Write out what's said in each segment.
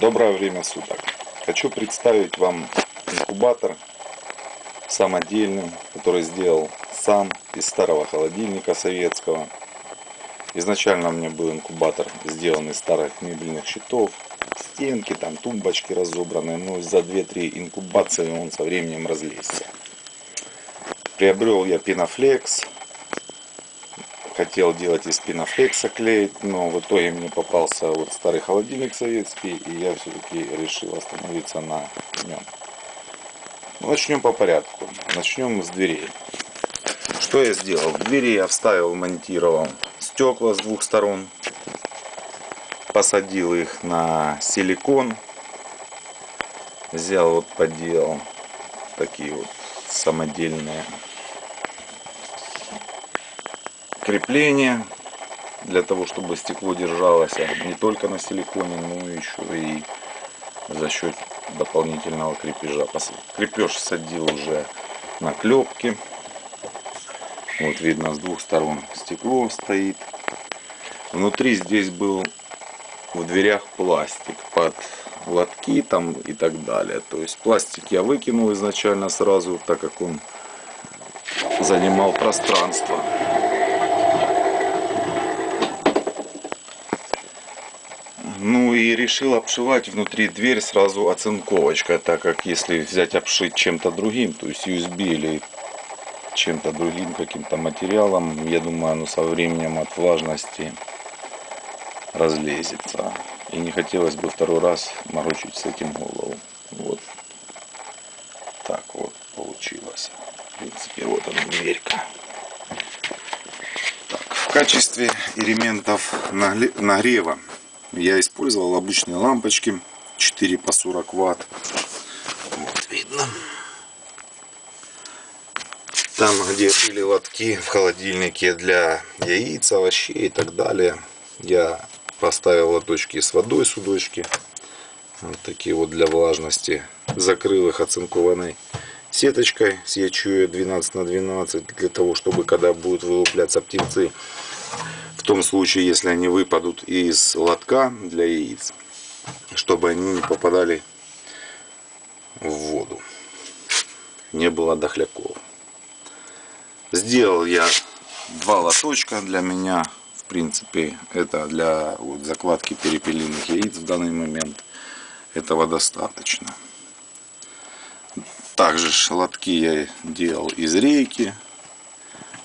Доброе время суток. Хочу представить вам инкубатор самодельный, который сделал сам из старого холодильника советского. Изначально у меня был инкубатор сделан из старых мебельных щитов, стенки, там тумбочки разобранные, но за 2-3 инкубации он со временем разлезся. Приобрел я пенофлекс, хотел делать из пенофлекса клеить, но в итоге мне попался вот старый холодильник советский, и я все-таки решил остановиться на нем. Начнем по порядку. Начнем с дверей. Что я сделал? В двери я вставил, монтировал стекла с двух сторон. Посадил их на силикон. Взял вот поделал такие вот самодельные крепление для того, чтобы стекло держалось не только на силиконе, но еще и за счет дополнительного крепежа. Крепеж садил уже на клепки. Вот видно с двух сторон стекло стоит. Внутри здесь был в дверях пластик под лотки там и так далее. То есть пластик я выкинул изначально сразу, так как он занимал пространство. Ну и решил обшивать внутри дверь сразу оцинковочкой, так как если взять обшить чем-то другим, то есть USB или чем-то другим каким-то материалом, я думаю, оно со временем от влажности разлезется. И не хотелось бы второй раз морочить с этим голову. Вот так вот получилось. В принципе, вот она дверька. Так, в качестве элементов нагрева я использовал обычные лампочки 4 по 40 ватт. Вот видно. Там, где были лотки в холодильнике для яиц, овощей и так далее, я поставил лоточки с водой, судочки. Вот такие вот для влажности. Закрыл их оцинкованной сеточкой с ячуя 12 на 12 для того, чтобы когда будут вылупляться птенцы, том случае, если они выпадут из лотка для яиц, чтобы они не попадали в воду. Не было дохляков. Сделал я два лоточка для меня. В принципе, это для вот, закладки перепелиных яиц в данный момент. Этого достаточно. Также лотки я делал из рейки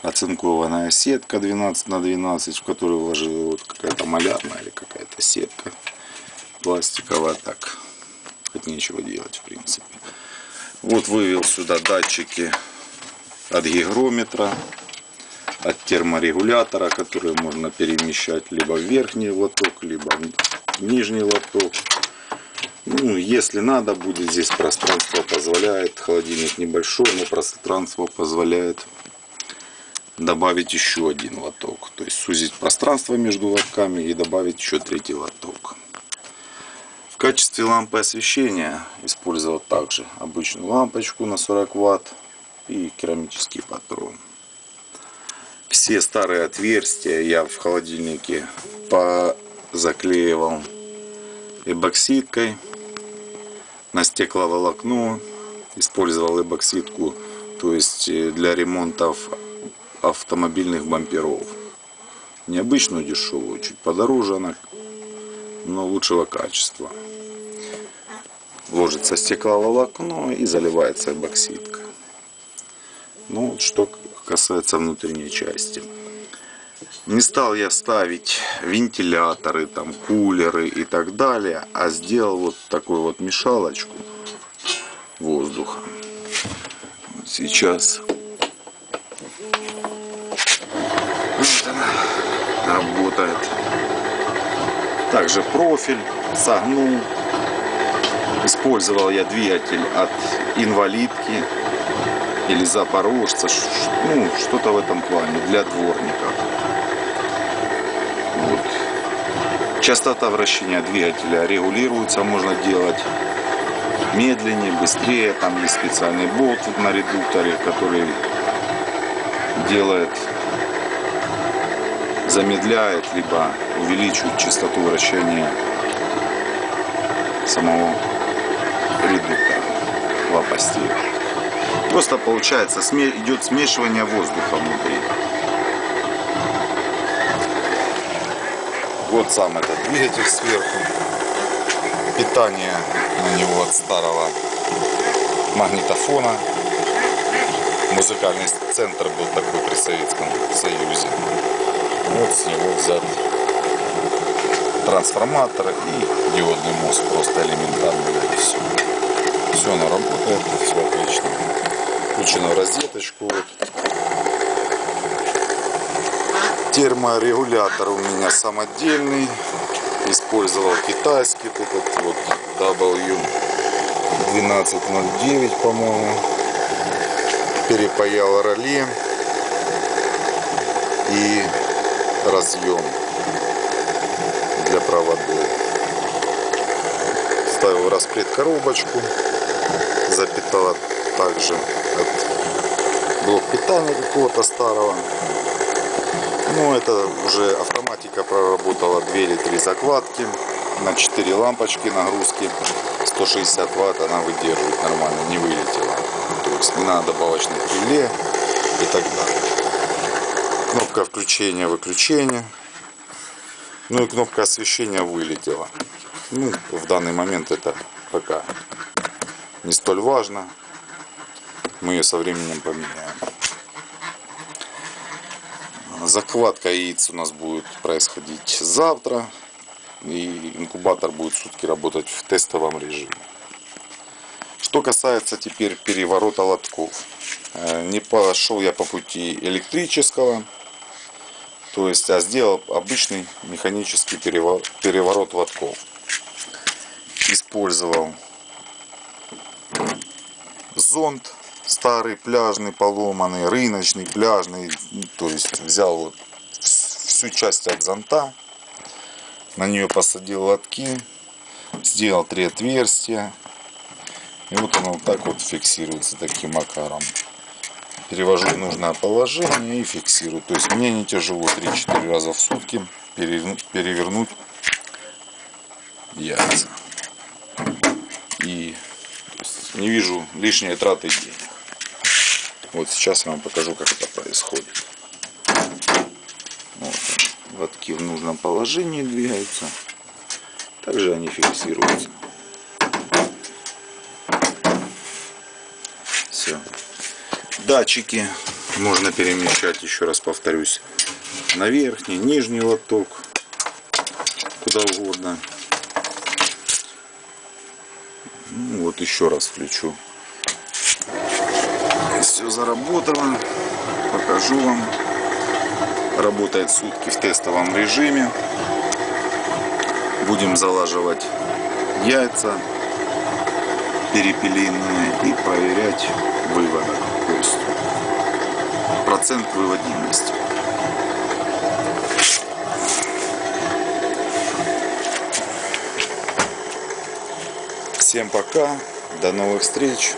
оцинкованная сетка 12 на 12, в которую вложила вот какая-то малярная или какая-то сетка пластиковая. Так, хоть нечего делать в принципе. Вот вывел сюда датчики от гигрометра, от терморегулятора, которые можно перемещать либо в верхний лоток, либо в нижний лоток. Ну, если надо будет, здесь пространство позволяет, холодильник небольшой, но пространство позволяет добавить еще один лоток. То есть сузить пространство между лотками и добавить еще третий лоток. В качестве лампы освещения использовал также обычную лампочку на 40 ватт и керамический патрон. Все старые отверстия я в холодильнике заклеивал эбоксидкой на стекловолокно. Использовал эбоксидку то есть для ремонтов автомобильных бамперов. Необычную дешевую, чуть подороже она, но лучшего качества. Ложится стекловолокно и заливается эбоксидка. Ну, что касается внутренней части. Не стал я ставить вентиляторы, там, кулеры и так далее, а сделал вот такую вот мешалочку воздуха. Сейчас работает. Также профиль согнул. Использовал я двигатель от инвалидки или запорожца. Ну, что-то в этом плане для дворников. Вот. Частота вращения двигателя регулируется, можно делать медленнее, быстрее. Там есть специальный болт на редукторе, который делает замедляет, либо увеличивает частоту вращения самого редуктора лопастей. Просто получается идет смешивание воздуха внутри. Вот сам этот двигатель сверху. Питание на него от старого магнитофона. Музыкальный центр был такой при Советском Союзе. Вот с него взят трансформатор и диодный мост просто элементарный. Все. все оно работает, все отлично. Включено в розеточку. Вот. Терморегулятор у меня самодельный. Использовал китайский этот вот W1209, по-моему. Перепаял роле и разъем для проводов. Ставил распред коробочку, запитала также блок питания какого-то старого. Ну, это уже автоматика проработала 2 или 3 закладки на 4 лампочки нагрузки 160 ватт она выдерживает нормально не вылетела то есть не надо добавочных реле и так далее кнопка включения выключения ну и кнопка освещения вылетела ну в данный момент это пока не столь важно. Мы ее со временем поменяем. Закладка яиц у нас будет происходить завтра и инкубатор будет сутки работать в тестовом режиме. Что касается теперь переворота лотков. Э, не пошел я по пути электрического, то есть, а сделал обычный механический переворот, переворот лотков. Использовал зонд старый, пляжный, поломанный, рыночный, пляжный. То есть взял вот всю часть от зонта на нее посадил лотки, сделал три отверстия. И вот оно вот так вот фиксируется таким макаром. Перевожу в нужное положение и фиксирую. То есть мне не тяжело 3-4 раза в сутки перевернуть яйца. И не вижу лишней траты денег. Вот сейчас я вам покажу, как это происходит. Вот лотки в нужном положении двигаются. Также они фиксируются. Все. Датчики можно перемещать, еще раз повторюсь, на верхний, нижний лоток, куда угодно. Ну, вот еще раз включу. Все заработало. Покажу вам работает сутки в тестовом режиме. Будем залаживать яйца перепелиные и проверять есть процент выводимости. Всем пока, до новых встреч.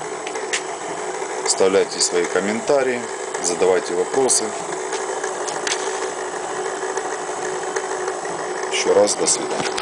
Оставляйте свои комментарии, задавайте вопросы. еще раз до свидания.